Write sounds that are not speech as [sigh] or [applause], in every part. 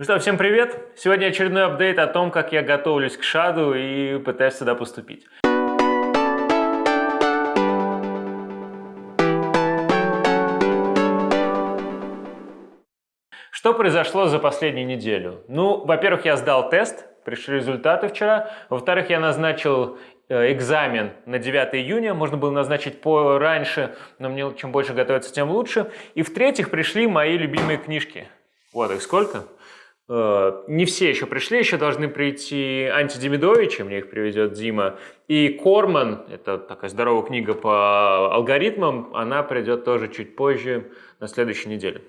Ну что, всем привет! Сегодня очередной апдейт о том, как я готовлюсь к шаду и пытаюсь сюда поступить. Что произошло за последнюю неделю? Ну, во-первых, я сдал тест, пришли результаты вчера. Во-вторых, я назначил э, экзамен на 9 июня, можно было назначить пораньше, но мне чем больше готовиться, тем лучше. И в-третьих, пришли мои любимые книжки. Вот их сколько? Э, не все еще пришли, еще должны прийти Антидемидовичи, мне их приведет Дима, и Корман, это такая здоровая книга по алгоритмам, она придет тоже чуть позже, на следующей неделе.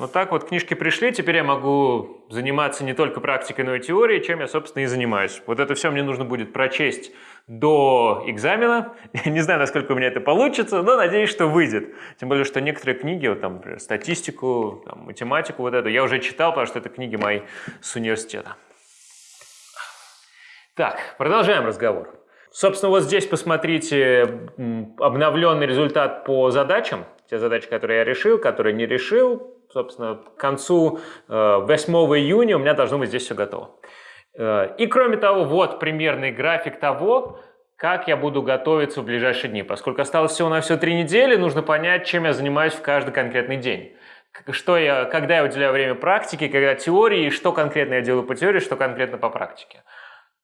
Вот так вот книжки пришли, теперь я могу заниматься не только практикой, но и теорией, чем я, собственно, и занимаюсь. Вот это все мне нужно будет прочесть до экзамена. Я [laughs] не знаю, насколько у меня это получится, но надеюсь, что выйдет. Тем более, что некоторые книги, вот там, например, статистику, там, математику, вот эту, я уже читал, потому что это книги мои с университета. Так, продолжаем разговор. Собственно, вот здесь посмотрите обновленный результат по задачам. Те задачи, которые я решил, которые не решил, собственно, к концу 8 э, июня у меня должно быть здесь все готово. Э, и кроме того, вот примерный график того, как я буду готовиться в ближайшие дни. Поскольку осталось всего на все три недели, нужно понять, чем я занимаюсь в каждый конкретный день. Что я, когда я уделяю время практике, когда теории, что конкретно я делаю по теории, что конкретно по практике.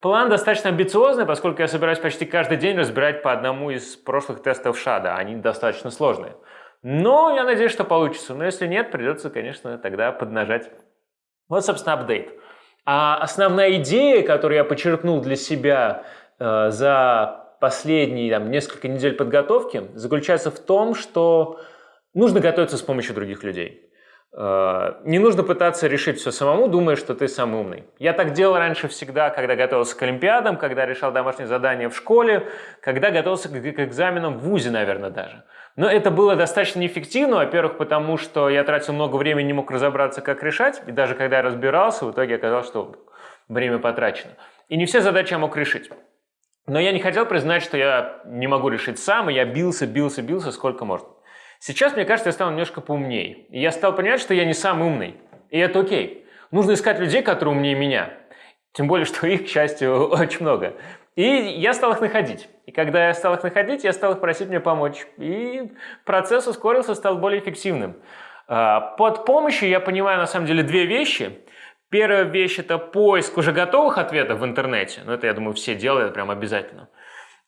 План достаточно амбициозный, поскольку я собираюсь почти каждый день разбирать по одному из прошлых тестов ШАДа. Они достаточно сложные. Но я надеюсь, что получится. Но если нет, придется, конечно, тогда поднажать. Вот, собственно, апдейт. А основная идея, которую я подчеркнул для себя э, за последние там, несколько недель подготовки, заключается в том, что нужно готовиться с помощью других людей. Э, не нужно пытаться решить все самому, думая, что ты самый умный. Я так делал раньше всегда, когда готовился к Олимпиадам, когда решал домашние задания в школе, когда готовился к экзаменам в ВУЗе, наверное, даже. Но это было достаточно неэффективно, во-первых, потому что я тратил много времени, не мог разобраться, как решать, и даже когда я разбирался, в итоге оказалось, что время потрачено. И не все задачи я мог решить. Но я не хотел признать, что я не могу решить сам, и я бился, бился, бился сколько можно. Сейчас, мне кажется, я стал немножко поумнее. И я стал понимать, что я не самый умный. И это окей. Нужно искать людей, которые умнее меня. Тем более, что их, к счастью, [laughs] очень много. И я стал их находить. И когда я стал их находить, я стал их просить мне помочь. И процесс ускорился, стал более эффективным. А, под помощью я понимаю, на самом деле, две вещи. Первая вещь – это поиск уже готовых ответов в интернете. Ну, это, я думаю, все делают прям обязательно.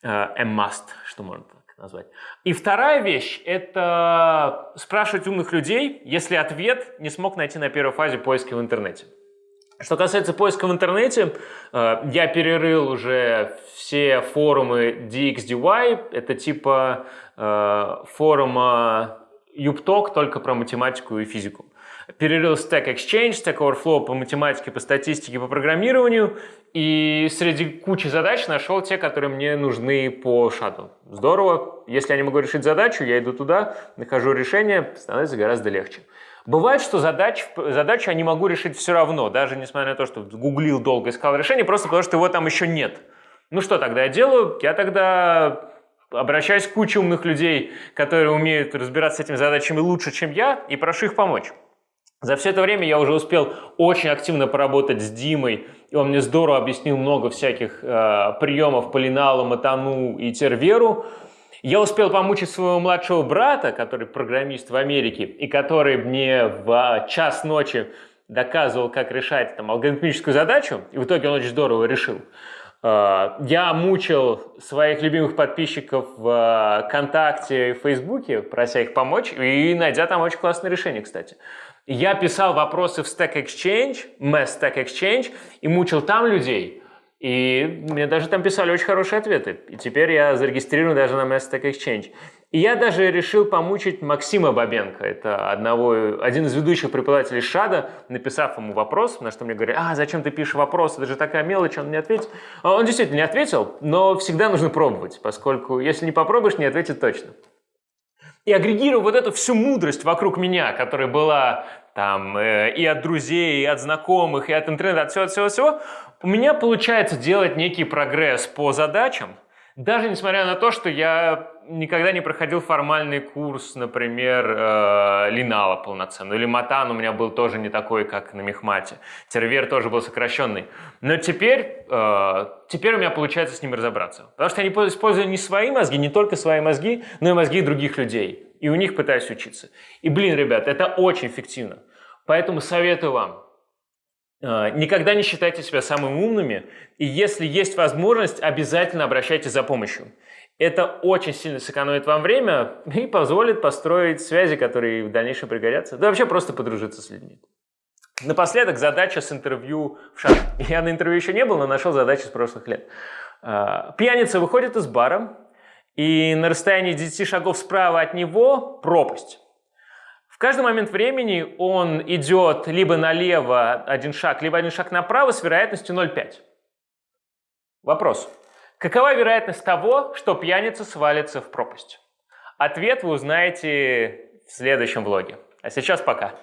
А, a must, что можно назвать. И вторая вещь – это спрашивать умных людей, если ответ не смог найти на первой фазе поиска в интернете. Что касается поиска в интернете, э, я перерыл уже все форумы DXDY, это типа э, форума YouPtalk только про математику и физику перерыл Stack Exchange, Stack Overflow по математике, по статистике, по программированию, и среди кучи задач нашел те, которые мне нужны по шаду. Здорово. Если я не могу решить задачу, я иду туда, нахожу решение, становится гораздо легче. Бывает, что задач, задачу я не могу решить все равно, даже несмотря на то, что гуглил долго, искал решение, просто потому что его там еще нет. Ну что тогда я делаю? Я тогда обращаюсь к куче умных людей, которые умеют разбираться с этими задачами лучше, чем я, и прошу их помочь. За все это время я уже успел очень активно поработать с Димой, и он мне здорово объяснил много всяких э, приемов по линалу, матану и терверу. Я успел помучить своего младшего брата, который программист в Америке, и который мне в час ночи доказывал, как решать там, алгоритмическую задачу, и в итоге он очень здорово решил. Э, я мучил своих любимых подписчиков в ВКонтакте и Фейсбуке, прося их помочь, и найдя там очень классное решение, кстати. Я писал вопросы в Stack Exchange, Mass Stack Exchange, и мучил там людей. И мне даже там писали очень хорошие ответы. И теперь я зарегистрирован даже на Mass Stack Exchange. И я даже решил помучить Максима Бабенко, это одного, один из ведущих преподавателей ШАДа, написав ему вопрос, на что мне говорят, а, зачем ты пишешь вопрос, это же такая мелочь, он не ответит. А он действительно не ответил, но всегда нужно пробовать, поскольку если не попробуешь, не ответит точно и агрегирую вот эту всю мудрость вокруг меня, которая была там э, и от друзей, и от знакомых, и от интернета, от всего-всего-всего, у меня получается делать некий прогресс по задачам, даже несмотря на то, что я никогда не проходил формальный курс, например, э, Линала полноценный, или Матан у меня был тоже не такой, как на Мехмате. Тервер тоже был сокращенный. Но теперь, э, теперь у меня получается с ними разобраться. Потому что я не использую не свои мозги, не только свои мозги, но и мозги других людей. И у них пытаюсь учиться. И, блин, ребят, это очень эффективно. Поэтому советую вам, э, Никогда не считайте себя самыми умными, и если есть возможность, обязательно обращайтесь за помощью. Это очень сильно сэкономит вам время и позволит построить связи, которые в дальнейшем пригодятся. Да вообще просто подружиться с людьми. Напоследок задача с интервью в шаг. Я на интервью еще не был, но нашел задачу с прошлых лет. А, пьяница выходит из бара, и на расстоянии 10 шагов справа от него пропасть. В каждый момент времени он идет либо налево один шаг, либо один шаг направо с вероятностью 0,5. Вопрос. Какова вероятность того, что пьяница свалится в пропасть? Ответ вы узнаете в следующем влоге. А сейчас пока.